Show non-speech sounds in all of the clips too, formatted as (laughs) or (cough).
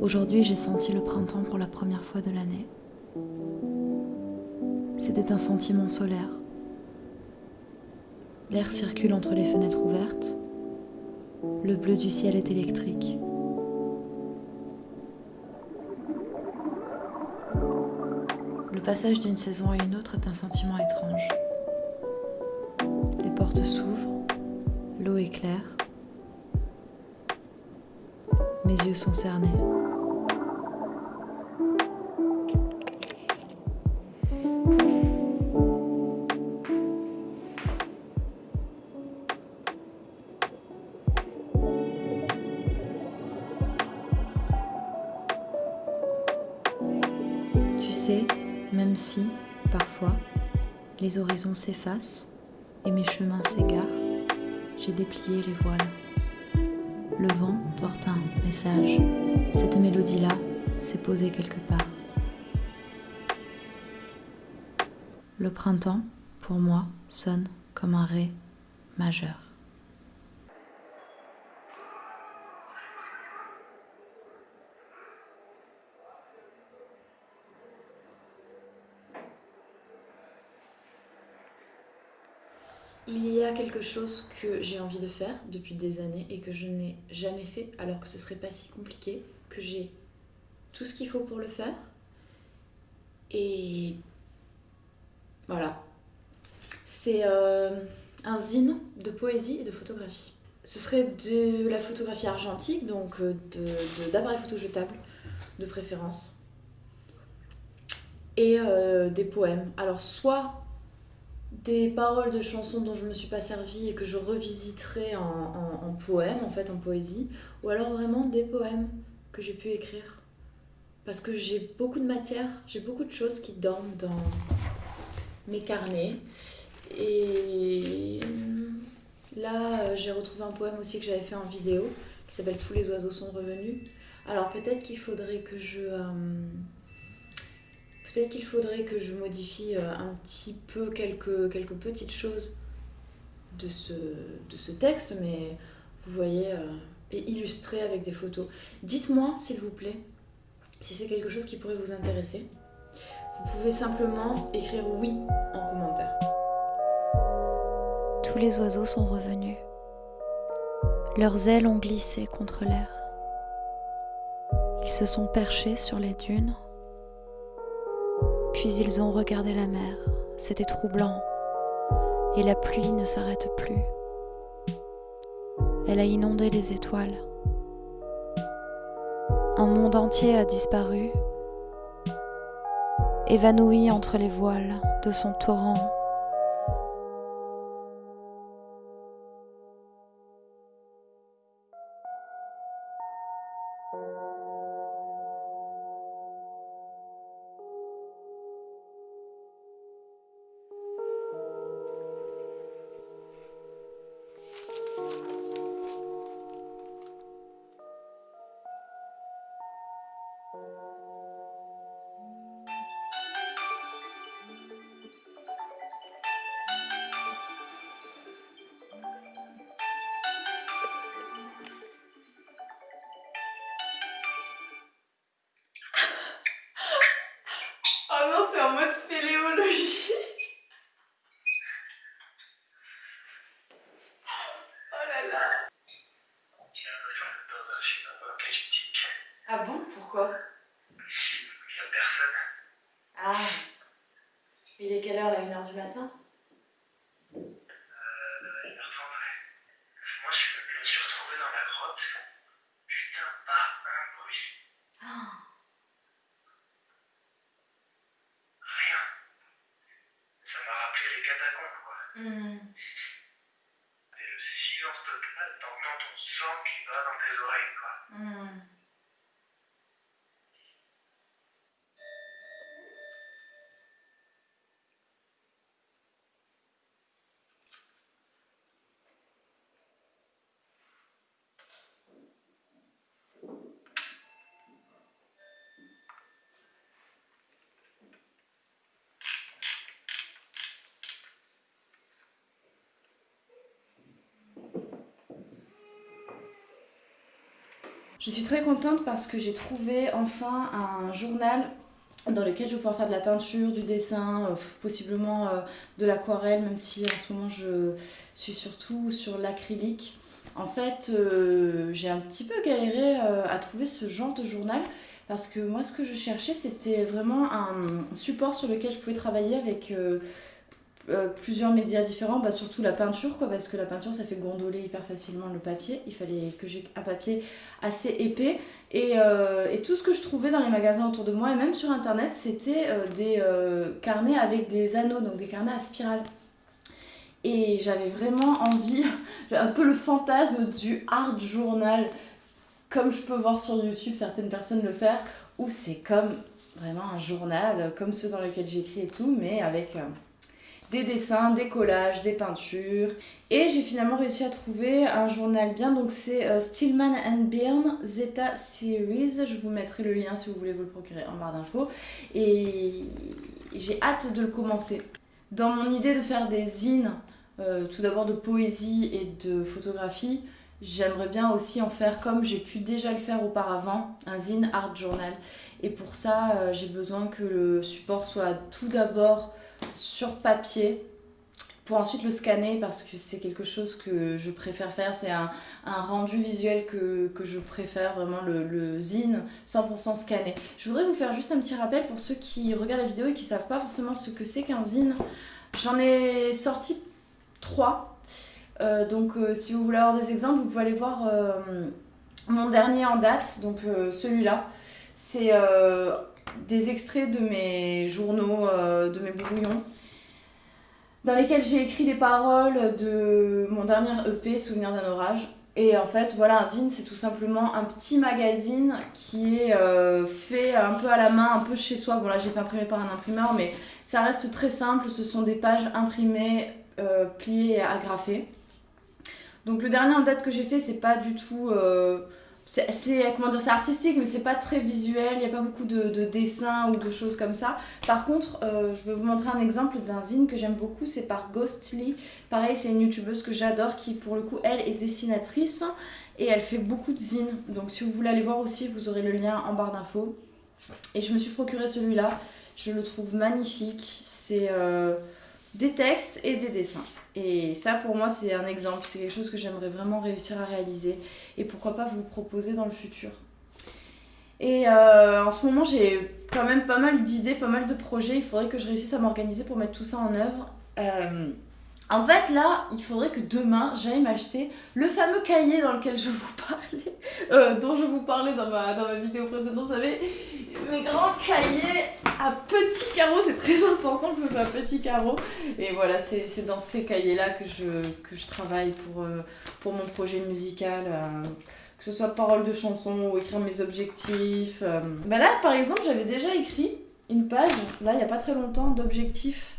Aujourd'hui, j'ai senti le printemps pour la première fois de l'année. C'était un sentiment solaire. L'air circule entre les fenêtres ouvertes. Le bleu du ciel est électrique. Le passage d'une saison à une autre est un sentiment étrange. Les portes s'ouvrent, l'eau est claire. Mes yeux sont cernés. Tu sais, même si, parfois, les horizons s'effacent et mes chemins s'égarent, j'ai déplié les voiles. Le vent porte un message. Cette mélodie-là s'est posée quelque part. Le printemps, pour moi, sonne comme un ré majeur. Il y a quelque chose que j'ai envie de faire depuis des années et que je n'ai jamais fait alors que ce serait pas si compliqué, que j'ai tout ce qu'il faut pour le faire. Et voilà. C'est euh, un zine de poésie et de photographie. Ce serait de la photographie argentique, donc euh, de- de- d'appareils photo jetables de préférence. Et euh, des poèmes. Alors soit des paroles de chansons dont je me suis pas servie et que je revisiterai en, en, en poème, en fait, en poésie, ou alors vraiment des poèmes que j'ai pu écrire. Parce que j'ai beaucoup de matière, j'ai beaucoup de choses qui dorment dans mes carnets. Et là, euh, j'ai retrouvé un poème aussi que j'avais fait en vidéo, qui s'appelle Tous les oiseaux sont revenus. Alors peut-être qu'il faudrait que je... euh, Peut-être qu'il faudrait que je modifie euh, un petit peu quelques, quelques petites choses de ce, texte, mais vous voyez, euh, et illustré avec des photos. Dites-moi, s'il vous plaît, si c'est quelque chose qui pourrait vous intéresser. Vous pouvez simplement écrire oui en commentaire. Tous les oiseaux sont revenus. Leurs ailes ont glissé contre l'air. Ils se sont perchés sur les dunes. Puis ils ont regardé la mer. C'était troublant. Et la pluie ne s'arrête plus. Elle a inondé les étoiles. Un monde entier a disparu, évanoui entre les voiles de son torrent. Pourquoi? Il n'y a personne. Ah. Il est quelle heure là 1h du matin? Euh, il me ressemblerait. Moi, je, je me suis retrouvé dans la grotte. Putain, pas un bruit. Ah. Rien. Ça m'a rappelé les catacombes, quoi. Hmm. C'est le silence total, t'entends ton sang qui va dans tes oreilles, quoi. Hmm. Je suis très contente parce que j'ai trouvé enfin un journal dans lequel je vais pouvoir faire de la peinture, du dessin, euh, possiblement euh, de l'aquarelle, même si en ce moment je suis surtout sur l'acrylique. En fait, euh, j'ai un petit peu galéré à trouver ce genre de journal parce que moi ce que je cherchais c'était vraiment un support sur lequel je pouvais travailler avec euh, plusieurs médias différents, bah, surtout la peinture, quoi, parce que la peinture ça fait gondoler hyper facilement le papier. Il fallait que j'ai un papier assez épais. Et, euh, et, tout ce que je trouvais dans les magasins autour de moi, et même sur internet, c'était euh, des carnets avec des anneaux, donc des carnets à spirale. Et j'avais vraiment envie, (laughs) un peu le fantasme du art journal, comme je peux voir sur YouTube certaines personnes le faire, où c'est comme vraiment un journal, comme ceux dans lesquels j'écris et tout, mais avec des dessins, des collages, des peintures. Et j'ai finalement réussi à trouver un journal bien, donc c'est euh, Stillman and Byrne Zeta Series. Je vous mettrai le lien si vous voulez vous le procurer en barre d'infos. Et j'ai hâte de le commencer. Dans mon idée de faire des zines, euh, tout d'abord de poésie et de photographie, j'aimerais bien aussi en faire comme j'ai pu déjà le faire auparavant, un zine art journal. Et pour ça, euh, j'ai besoin que le support soit tout d'abord sur papier pour ensuite le scanner parce que c'est quelque chose que je préfère faire. C'est un, rendu visuel que, je préfère, vraiment le, le zine 100% scanné. Je voudrais vous faire juste un petit rappel pour ceux qui regardent la vidéo et qui savent pas forcément ce que c'est qu'un zine. J'en ai sorti trois. Euh, donc euh, si vous voulez avoir des exemples, vous pouvez aller voir euh, mon dernier en date, donc celui-là. C'est des extraits de mes journaux, de mes brouillons, dans lesquels j'ai écrit les paroles de mon dernier EP, Souvenir d'un orage. Et en fait, voilà, un zine, c'est tout simplement un petit magazine qui est fait un peu à la main, un peu chez soi. Bon, là, j'ai fait imprimer par un imprimeur, mais ça reste très simple. Ce sont des pages imprimées, pliées et agrafées. Donc, le dernier en date que j'ai fait, c'est pas du tout c'est comment dire c'est artistique mais c'est pas très visuel il n'y a pas beaucoup de, dessins ou de choses comme ça. Par contre euh, je vais vous montrer un exemple d'un zine que j'aime beaucoup c'est par Ghostly. Pareil c'est une youtubeuse que j'adore qui pour le coup elle est dessinatrice et elle fait beaucoup de zines. Donc si vous voulez aller voir aussi vous aurez le lien en barre d'infos. Et je me suis procuré celui-là. Je le trouve magnifique. C'est euh, des textes et des dessins et ça, pour moi, c'est un exemple. C'est quelque chose que j'aimerais vraiment réussir à réaliser. Et pourquoi pas vous proposer dans le futur. Et euh, en ce moment, j'ai quand même pas mal d'idées, pas mal de projets. Il faudrait que je réussisse à m'organiser pour mettre tout ça en œuvre. Euh, en fait, là, il faudrait que demain, j'aille m'acheter le fameux cahier dans lequel je vous parlais, (laughs) euh, dont je vous parlais dans ma, dans ma vidéo précédente. Vous savez, mes grands cahiers à petits carreaux, c'est très important que ce soit petit carreaux. Et voilà, c'est dans ces cahiers-là que je, que je travaille pour, euh, pour mon projet musical. Euh, que ce soit paroles de chansons ou écrire mes objectifs. Bah là, par exemple, j'avais déjà écrit une page, là, il n'y a pas très longtemps, d'objectifs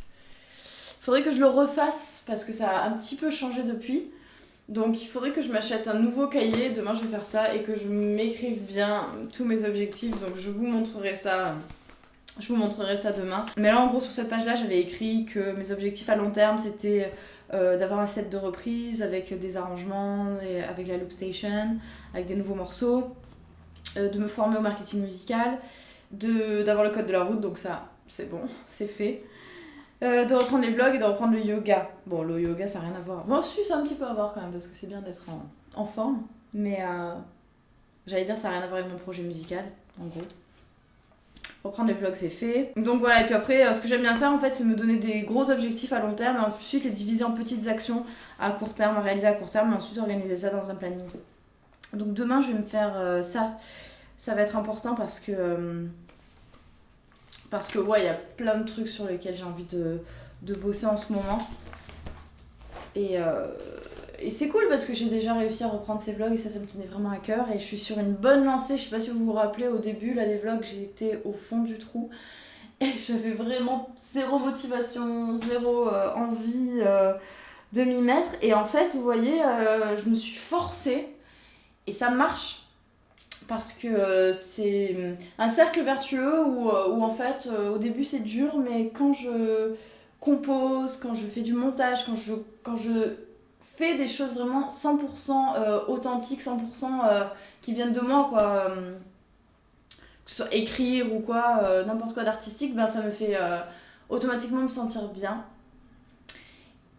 faudrait que je le refasse parce que ça a un petit peu changé depuis. Donc il faudrait que je m'achète un nouveau cahier, demain je vais faire ça, et que je m'écrive bien tous mes objectifs. Donc je vous montrerai ça. Je vous montrerai ça demain. Mais là en gros sur cette page là j'avais écrit que mes objectifs à long terme c'était euh, d'avoir un set de reprises avec des arrangements, et avec la loop station, avec des nouveaux morceaux, euh, de me former au marketing musical, d'avoir le code de la route, donc ça c'est bon, (laughs) c'est fait. Euh, de reprendre les vlogs et de reprendre le yoga. Bon, le yoga, ça n'a rien à voir. Bon, si, ça un petit peu à voir quand même, parce que c'est bien d'être en, forme. Mais euh, j'allais dire, ça n'a rien à voir avec mon projet musical, en gros. Reprendre les vlogs, c'est fait. Donc voilà, et puis après, euh, ce que j'aime bien faire, en fait, c'est me donner des gros objectifs à long terme, et ensuite les diviser en petites actions à court terme, à réaliser à court terme, et ensuite organiser ça dans un planning. Donc demain, je vais me faire ça. Ça va être important parce que parce que ouais, il y a plein de trucs sur lesquels j'ai envie de, bosser en ce moment. Et, euh, et c'est cool parce que j'ai déjà réussi à reprendre ces vlogs et ça, ça me tenait vraiment à cœur. Et je suis sur une bonne lancée. Je sais pas si vous vous rappelez, au début là, des vlogs, j'étais au fond du trou. Et (laughs) j'avais vraiment zéro motivation, zéro euh, envie euh, de m'y mettre. Et en fait, vous voyez, je me suis forcée. Et ça marche parce que euh, c'est euh, un cercle vertueux où, euh, en fait au début c'est dur mais quand je compose, quand je fais du montage, quand je, quand je fais des choses vraiment 100% euh, authentiques, 100% euh, qui viennent de moi, quoi. que ce soit écrire ou quoi, n'importe quoi d'artistique, ben ça me fait automatiquement me sentir bien.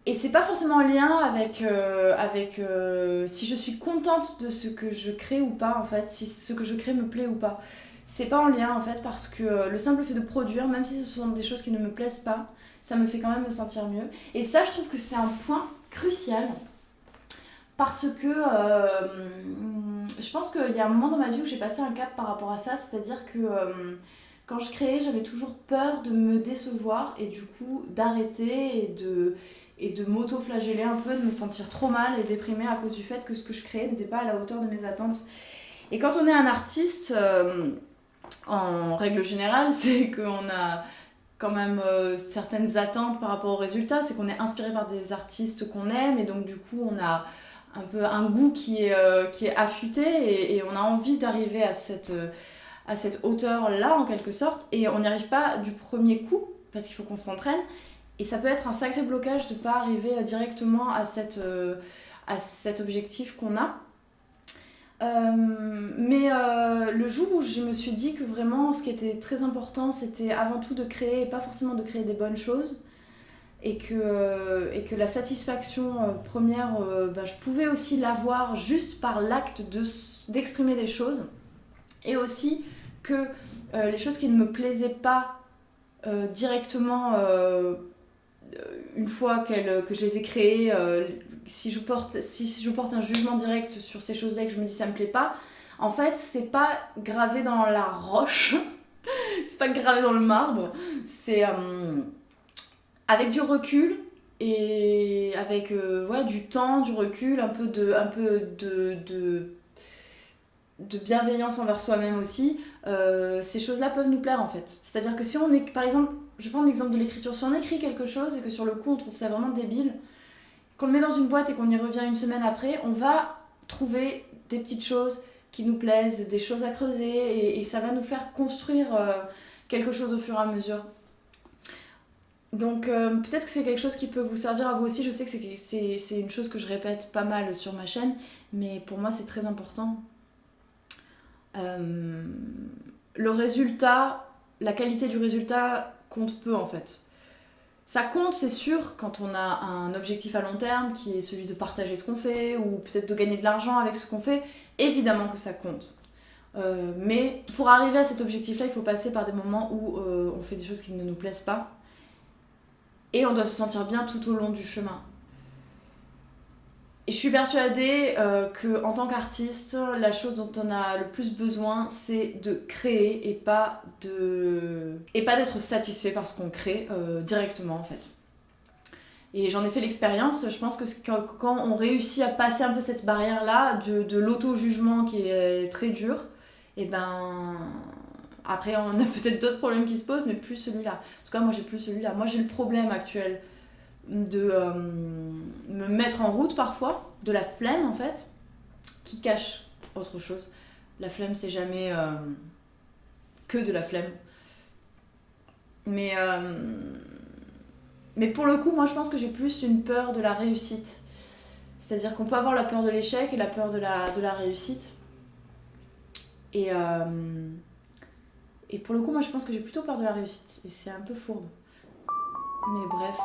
Et c'est pas forcément en lien avec, euh, avec euh, si je suis contente de ce que je crée ou pas, en fait, si ce que je crée me plaît ou pas. C'est pas en lien, en fait, parce que euh, le simple fait de produire, même si ce sont des choses qui ne me plaisent pas, ça me fait quand même me sentir mieux. Et ça, je trouve que c'est un point crucial. Parce que je pense qu'il y a un moment dans ma vie où j'ai passé un cap par rapport à ça, c'est-à-dire que quand je créais, j'avais toujours peur de me décevoir et du coup d'arrêter et de, et de m'auto-flageller un peu, de me sentir trop mal et déprimée à cause du fait que ce que je créais n'était pas à la hauteur de mes attentes. Et quand on est un artiste, euh, en règle générale, (laughs) c'est qu'on a quand même euh, certaines attentes par rapport aux résultats, c'est qu'on est inspiré par des artistes qu'on aime et donc du coup on a un peu un goût qui est, euh, qui est affûté et, et on a envie d'arriver à cette, à cette hauteur-là en quelque sorte. Et on n'y arrive pas du premier coup parce qu'il faut qu'on s'entraîne et ça peut être un sacré blocage de ne pas arriver euh, directement à, cette, euh, à cet objectif qu'on a. Euh, mais le jour où je me suis dit que vraiment ce qui était très important c'était avant tout de créer et pas forcément de créer des bonnes choses et que, et que la satisfaction première bah, je pouvais aussi l'avoir juste par l'acte d'exprimer des choses et aussi que les choses qui ne me plaisaient pas directement une fois qu'elles- que je les ai créées euh, si je porte si je porte un jugement direct sur ces choses-là et que je me dis ça me plaît pas en fait c'est pas gravé dans la roche (laughs) c'est pas gravé dans le marbre c'est euh, avec du recul et avec euh, du temps, du recul, un peu de, un peu de, de, de bienveillance envers soi-même aussi, euh, ces choses-là peuvent nous plaire en fait. C'est-à-dire que si on est, par exemple, je prends l'exemple de l'écriture, si on écrit quelque chose et que sur le coup on trouve ça vraiment débile, qu'on le met dans une boîte et qu'on y revient une semaine après, on va trouver des petites choses qui nous plaisent, des choses à creuser et, ça va nous faire construire euh, quelque chose au fur et à mesure. Donc euh, peut-être que c'est quelque chose qui peut vous servir à vous aussi. Je sais que c'est une chose que je répète pas mal sur ma chaîne, mais pour moi c'est très important. Euh, le résultat, la qualité du résultat compte peu en fait. Ça compte, c'est sûr, quand on a un objectif à long terme qui est celui de partager ce qu'on fait ou peut-être de gagner de l'argent avec ce qu'on fait. Évidemment que ça compte. Euh, mais pour arriver à cet objectif-là, il faut passer par des moments où euh, on fait des choses qui ne nous plaisent pas. Et on doit se sentir bien tout au long du chemin. Et je suis persuadée euh, que en tant qu'artiste, la chose dont on a le plus besoin, c'est de créer et pas de et pas d'être satisfait par ce qu'on crée euh, directement en fait. Et j'en ai fait l'expérience. Je pense que quand, on réussit à passer un peu cette barrière-là de, de l'auto-jugement qui est très dur, et ben après on a (laughs) peut-être d'autres problèmes qui se posent, mais plus celui-là. En tout cas, moi j'ai plus celui-là. Moi j'ai le problème actuel de euh, me mettre en route parfois, de la flemme en fait, qui cache autre chose. La flemme, c'est jamais euh, que de la flemme. Mais, euh, mais pour le coup, moi je pense que j'ai plus une peur de la réussite. C'est-à-dire qu'on peut avoir la peur de l'échec et la peur de la, de la réussite. Et, et pour le coup, moi je pense que j'ai plutôt peur de la réussite. Et c'est un peu fourbe. Mais bref.